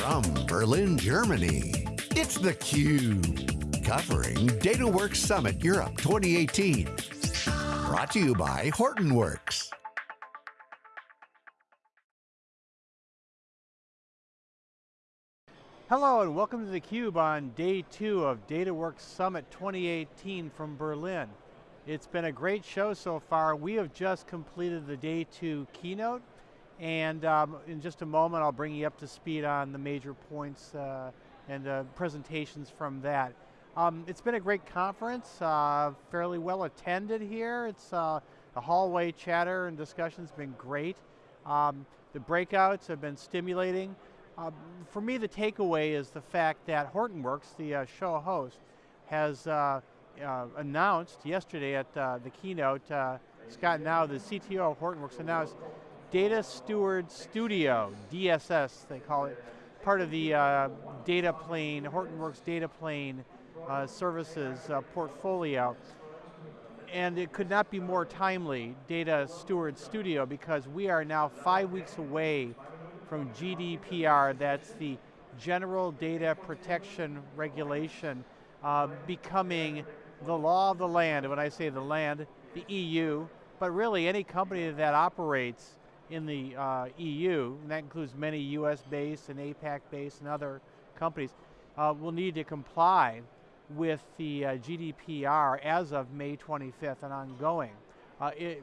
From Berlin, Germany, it's theCUBE. Covering DataWorks Summit Europe 2018. Brought to you by Hortonworks. Hello and welcome to theCUBE on day two of DataWorks Summit 2018 from Berlin. It's been a great show so far. We have just completed the day two keynote and um, in just a moment, I'll bring you up to speed on the major points uh, and uh, presentations from that. Um, it's been a great conference, uh, fairly well attended here. It's uh, the hallway chatter and discussion's been great. Um, the breakouts have been stimulating. Um, for me, the takeaway is the fact that Hortonworks, the uh, show host, has uh, announced yesterday at the keynote, Scott Gnau, the CTO of Hortonworks, announced Data Steward Studio, DSS they call it, part of the uh, data plane, Hortonworks data plane uh, services uh, portfolio. And it could not be more timely, Data Steward Studio, because we are now five weeks away from GDPR, that's the General Data Protection Regulation, uh, becoming the law of the land. And when I say the land, the EU, but really any company that operates in the uh, EU, and that includes many US based and APAC based and other companies, uh, will need to comply with the uh, GDPR as of May 25th and ongoing, uh, it,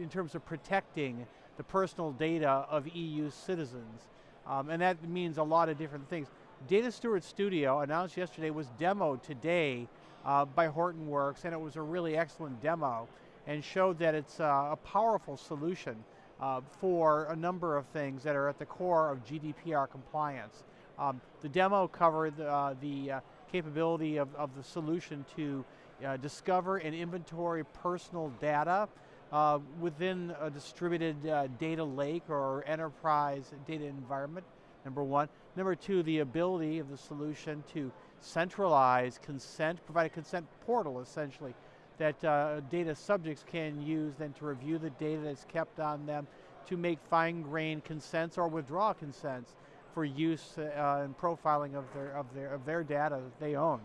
in terms of protecting the personal data of EU citizens. Um, and that means a lot of different things. Data Steward Studio, announced yesterday, was demoed today uh, by Hortonworks, and it was a really excellent demo, and showed that it's uh, a powerful solution uh, for a number of things that are at the core of GDPR compliance. Um, the demo covered uh, the uh, capability of, of, the solution to uh, discover and inventory personal data uh, within a distributed data lake or enterprise data environment, number one. Number two, the ability of the solution to centralize consent, provide a consent portal essentially, that uh, data subjects can use then to review the data that's kept on them to make fine-grained consents or withdraw consents for use uh, and profiling of their, of, their, of their data that they own.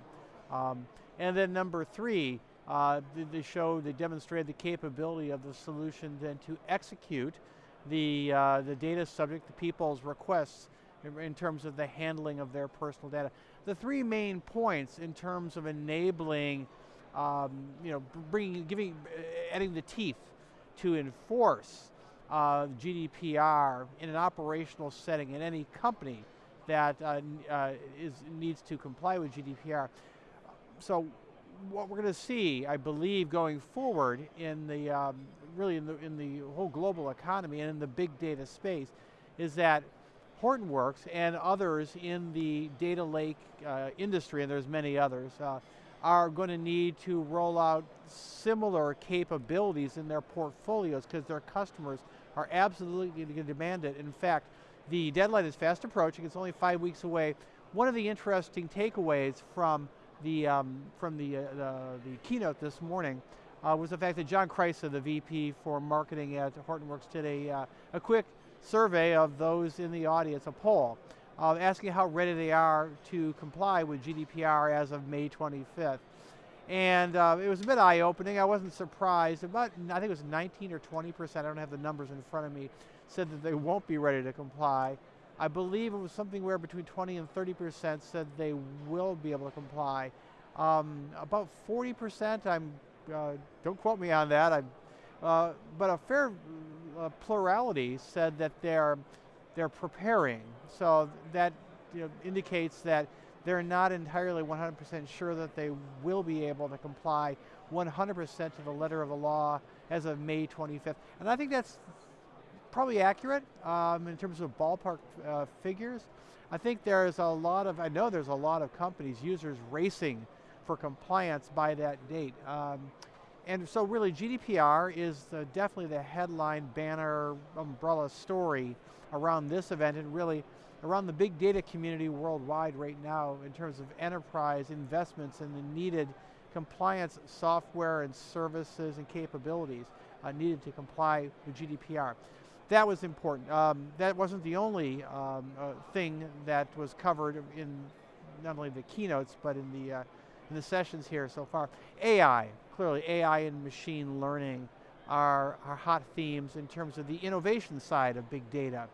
Um, and then number three, uh, they showed, they demonstrated the capability of the solution then to execute the, uh, the data subject, the people's requests in terms of the handling of their personal data. The three main points in terms of enabling um, you know, bringing, giving, uh, adding the teeth to enforce uh, GDPR in an operational setting in any company that uh, uh, is, needs to comply with GDPR. So what we're going to see, I believe, going forward in the, um, really in the, in the whole global economy and in the big data space, is that Hortonworks and others in the data lake uh, industry, and there's many others, uh, are going to need to roll out similar capabilities in their portfolios because their customers are absolutely going to demand it. In fact, the deadline is fast approaching, it's only five weeks away. One of the interesting takeaways from the, um, from the, uh, the, the, keynote this morning uh, was the fact that John Kreisa, the VP for marketing at Hortonworks, did a, uh, a quick survey of those in the audience, a poll uh, asking how ready they are to comply with GDPR as of May 25th. And uh, it was a bit eye-opening, I wasn't surprised. About, I think it was 19 or 20%, I don't have the numbers in front of me, said that they won't be ready to comply. I believe it was something where between 20 and 30% said they will be able to comply. Um, about 40%, I'm, uh, don't quote me on that, I, uh, but a fair uh, plurality said that they're they're preparing. So that you know, indicates that they're not entirely 100% sure that they will be able to comply 100% to the letter of the law as of May 25th. And I think that's probably accurate um, in terms of ballpark uh, figures. I think there's a lot of, I know there's a lot of companies, users racing for compliance by that date. Um, and so really GDPR is the, definitely the headline banner umbrella story around this event and really around the big data community worldwide right now in terms of enterprise investments and the needed compliance software and services and capabilities uh, needed to comply with GDPR. that was important. Um, that wasn't the only um, uh, thing that was covered in not only the keynotes, but in the, uh, in the sessions here so far. AI, clearly AI and machine learning are, are hot themes in terms of the innovation side of big data.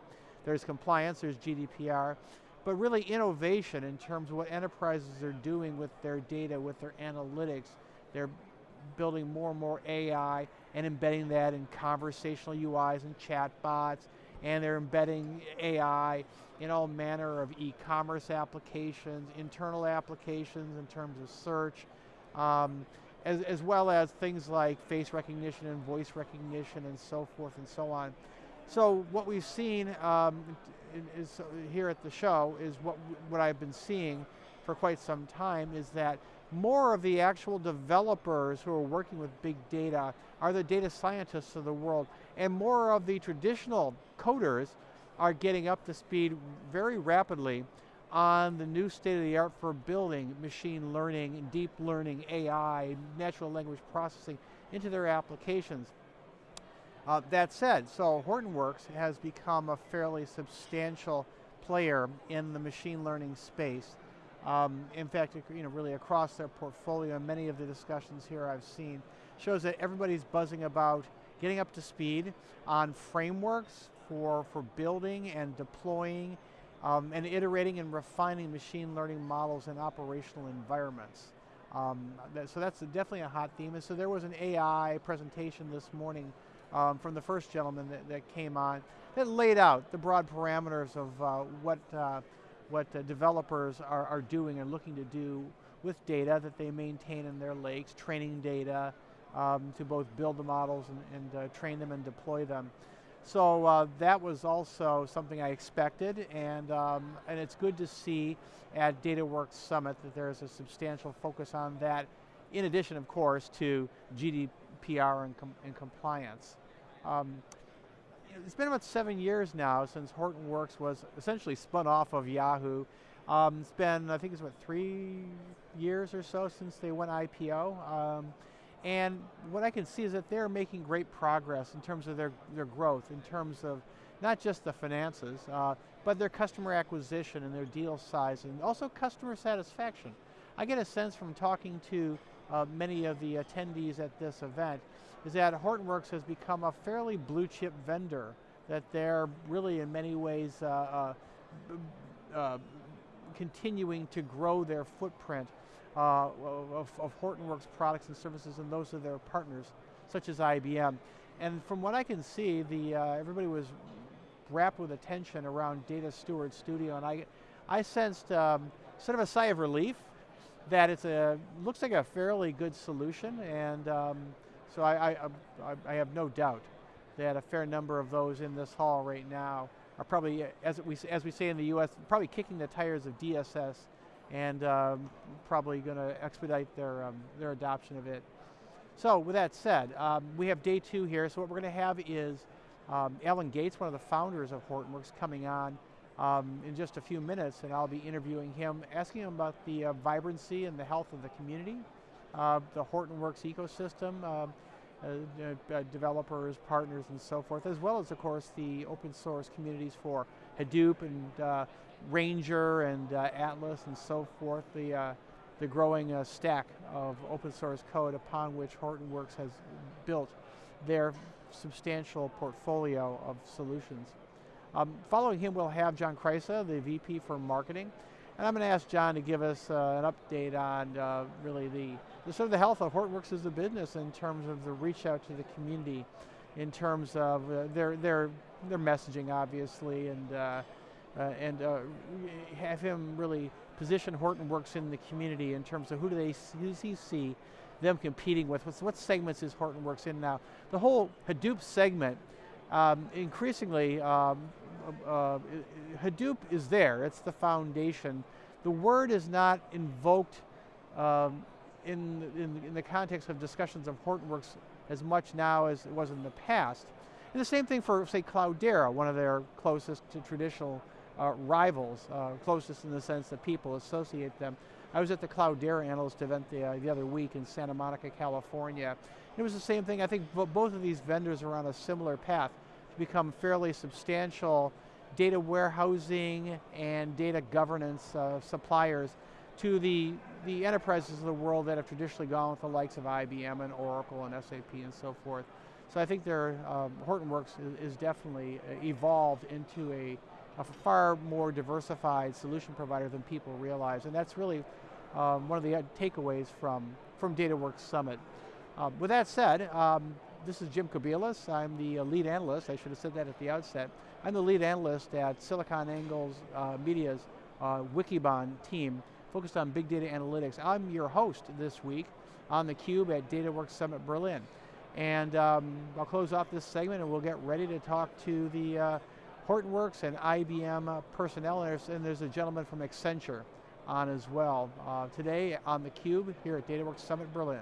There's compliance, there's GDPR, but really innovation in terms of what enterprises are doing with their data, with their analytics. They're building more and more AI and embedding that in conversational UIs and chatbots, and they're embedding AI in all manner of e-commerce applications, internal applications in terms of search, um, as, as well as things like face recognition and voice recognition and so forth and so on. So what we've seen um, is, here at the show is what, what I've been seeing for quite some time is that more of the actual developers who are working with big data are the data scientists of the world, and more of the traditional coders are getting up to speed very rapidly on the new state of the art for building machine learning, deep learning, AI, natural language processing into their applications. Uh, that said, so Hortonworks has become a fairly substantial player in the machine learning space. Um, in fact, you know, really across their portfolio, many of the discussions here I've seen shows that everybody's buzzing about getting up to speed on frameworks for, for building and deploying um, and iterating and refining machine learning models in operational environments. Um, that, so that's definitely a hot theme. And so there was an AI presentation this morning um, from the first gentleman that, that, came on that laid out the broad parameters of uh, what, uh, what uh, developers are, are doing and looking to do with data that they maintain in their lakes, training data um, to both build the models and, and uh, train them and deploy them. So uh, that was also something I expected, and, um, and it's good to see at DataWorks Summit that there's a substantial focus on that, in addition, of course, to GDPR and, com and compliance. Um, it's been about seven years now since Hortonworks was essentially spun off of Yahoo. Um, it's been, I think it's what, three years or so since they went IPO. Um, and what I can see is that they're making great progress in terms of their, their growth, in terms of not just the finances, uh, but their customer acquisition and their deal size, and also customer satisfaction. I get a sense from talking to uh, many of the attendees at this event, is that Hortonworks has become a fairly blue chip vendor, that they're really in many ways uh, uh, uh continuing to grow their footprint uh, of, of Hortonworks products and services and those of their partners, such as IBM. And from what I can see, the uh, everybody was rapt with attention around Data Steward Studio, and I, I sensed um, sort of a sigh of relief that it's a looks like a fairly good solution, and um, so I, I, I, I have no doubt that a fair number of those in this hall right now are probably, as we, as we say in the US, probably kicking the tires of DSS and um, probably going to expedite their, um, their adoption of it. So with that said, um, we have day two here. So what we're going to have is um, Alan Gates, one of the founders of Hortonworks, coming on um, in just a few minutes, and I'll be interviewing him, asking him about the uh, vibrancy and the health of the community, uh, the Hortonworks ecosystem, uh, uh, uh, developers, partners, and so forth, as well as, of course, the open source communities for Hadoop and uh, Ranger and Atlas and so forth, the, the growing stack of open source code upon which Hortonworks has built their substantial portfolio of solutions. Um, following him, we'll have John Kreisa, the VP for Marketing. And I'm going to ask John to give us uh, an update on uh, really the, the, sort of the health of Hortonworks as a business in terms of the reach out to the community, in terms of uh, their, their, their messaging, obviously, and uh, and uh, have him really position Hortonworks in the community in terms of who do they who does he see them competing with? What's, what segments is Hortonworks in now? The whole Hadoop segment, um, increasingly, um, uh, Hadoop is there. It's the foundation. The word is not invoked um, in, in, in the context of discussions of Hortonworks as much now as it was in the past. And the same thing for, say, Cloudera, one of their closest to traditional uh, rivals, uh, closest in the sense that people associate them. I was at the Cloudera Analyst event the, uh, the other week in Santa Monica, California. It was the same thing. I think both of these vendors are on a similar path, become fairly substantial data warehousing and data governance uh, suppliers to the, the enterprises of the world that have traditionally gone with the likes of IBM and Oracle and SAP and so forth. So I think their um, Hortonworks is, definitely uh, evolved into a, a, far more diversified solution provider than people realize, and that's really um, one of the uh, takeaways from, from DataWorks Summit. Um, with that said, um, this is Jim Kobielus. I'm the uh, lead analyst. I should have said that at the outset. I'm the lead analyst at SiliconANGLE's uh, Media's uh, Wikibon team focused on big data analytics. I'm your host this week on theCUBE at DataWorks Summit Berlin. And um, I'll close off this segment and we'll get ready to talk to the uh, Hortonworks and IBM uh, personnel, and there's, a gentleman from Accenture on as well. Uh, today on theCUBE here at DataWorks Summit Berlin.